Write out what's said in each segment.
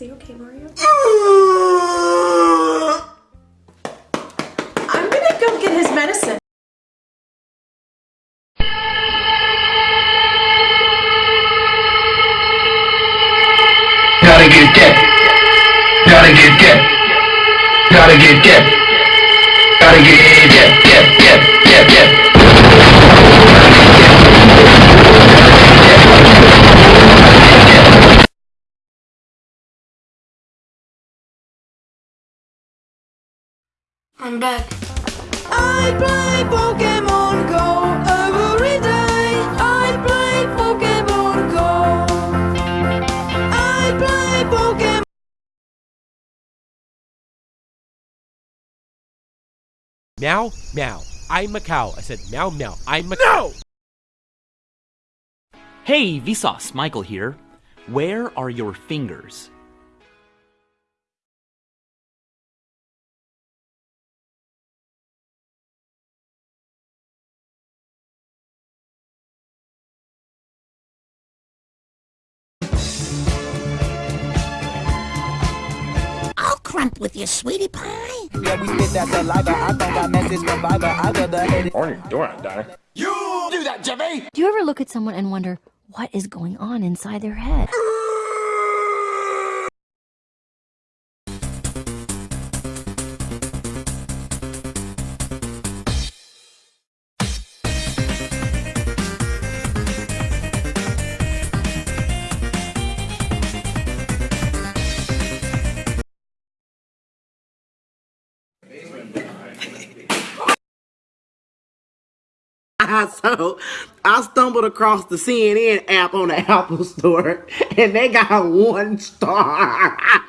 Is he okay, Mario? I'm gonna go get his medicine. Gotta get dip. Gotta get dip. Gotta get dip. Gotta get dip, I'm back. I play Pokemon Go every day. I play Pokemon Go. I play Pokemon. Meow, meow. I'm a cow. I said meow, meow. I'm a No! Hey, Vsauce, Michael here. Where are your fingers? Crump with you, sweetie pie. Yeah, we spit that saliva. I don't got message from Viber. I got the head. Do you ever look at someone and wonder what is going on inside their head? Oh, so I stumbled across the CNN app on the Apple Store, and they got one star.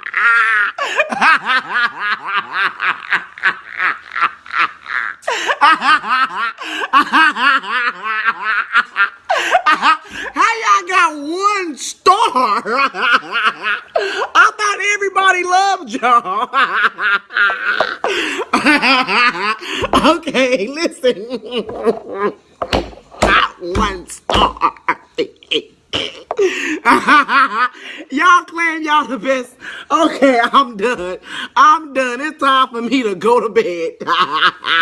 How y'all got one star? I thought everybody loved y'all. okay, listen. Not one star. y'all claim y'all the best. Okay, I'm done. I'm done. It's time for me to go to bed.